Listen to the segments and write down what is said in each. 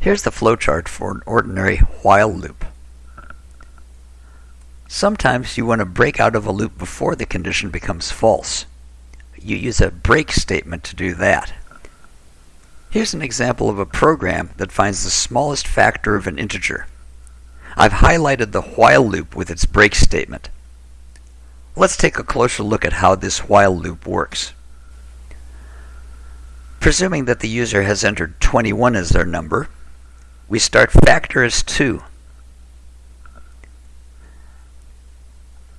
Here's the flowchart for an ordinary while loop. Sometimes you want to break out of a loop before the condition becomes false. You use a break statement to do that. Here's an example of a program that finds the smallest factor of an integer. I've highlighted the while loop with its break statement. Let's take a closer look at how this while loop works. Presuming that the user has entered 21 as their number, we start factor as 2.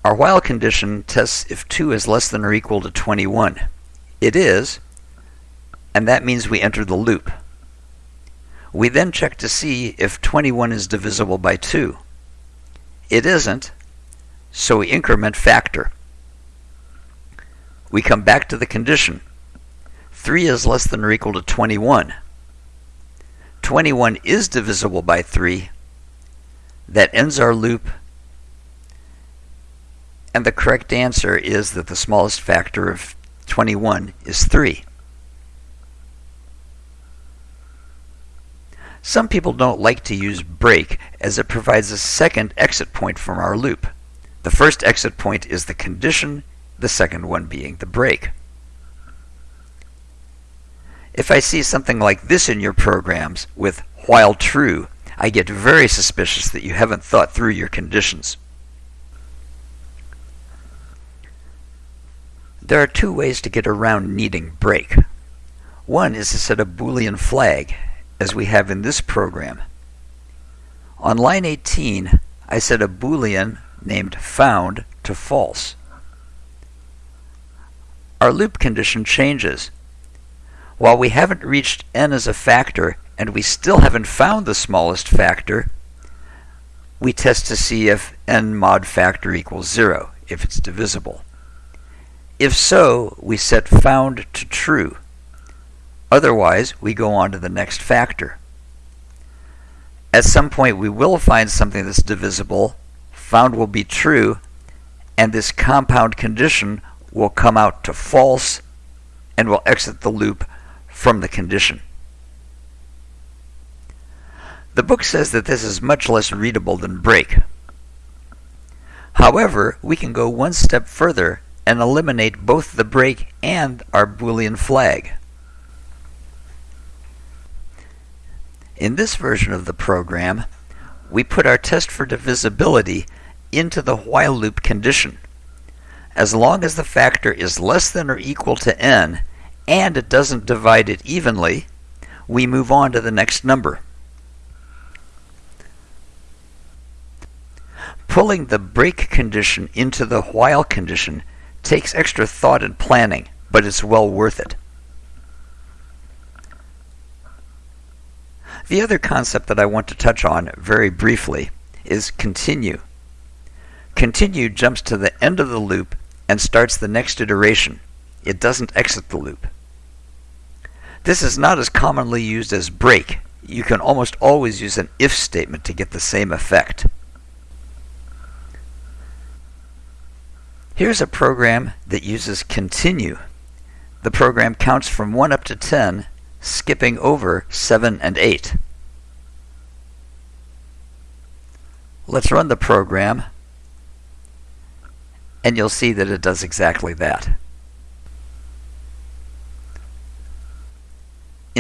Our while condition tests if 2 is less than or equal to 21. It is, and that means we enter the loop. We then check to see if 21 is divisible by 2. It isn't, so we increment factor. We come back to the condition. 3 is less than or equal to 21. 21 is divisible by 3. That ends our loop. And the correct answer is that the smallest factor of 21 is 3. Some people don't like to use break as it provides a second exit point from our loop. The first exit point is the condition, the second one being the break. If I see something like this in your programs with while true, I get very suspicious that you haven't thought through your conditions. There are two ways to get around needing break. One is to set a Boolean flag, as we have in this program. On line 18, I set a Boolean named found to false. Our loop condition changes while we haven't reached n as a factor and we still haven't found the smallest factor, we test to see if n mod factor equals 0, if it's divisible. If so, we set found to true. Otherwise, we go on to the next factor. At some point, we will find something that's divisible, found will be true, and this compound condition will come out to false and will exit the loop from the condition. The book says that this is much less readable than break. However, we can go one step further and eliminate both the break and our Boolean flag. In this version of the program, we put our test for divisibility into the while loop condition. As long as the factor is less than or equal to n, and it doesn't divide it evenly, we move on to the next number. Pulling the break condition into the while condition takes extra thought and planning, but it's well worth it. The other concept that I want to touch on very briefly is continue. Continue jumps to the end of the loop and starts the next iteration. It doesn't exit the loop. This is not as commonly used as break. You can almost always use an if statement to get the same effect. Here's a program that uses continue. The program counts from 1 up to 10, skipping over 7 and 8. Let's run the program, and you'll see that it does exactly that.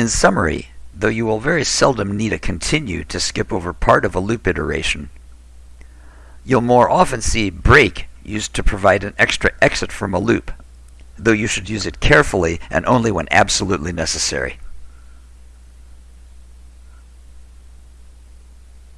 In summary, though you will very seldom need a continue to skip over part of a loop iteration, you'll more often see break used to provide an extra exit from a loop, though you should use it carefully and only when absolutely necessary.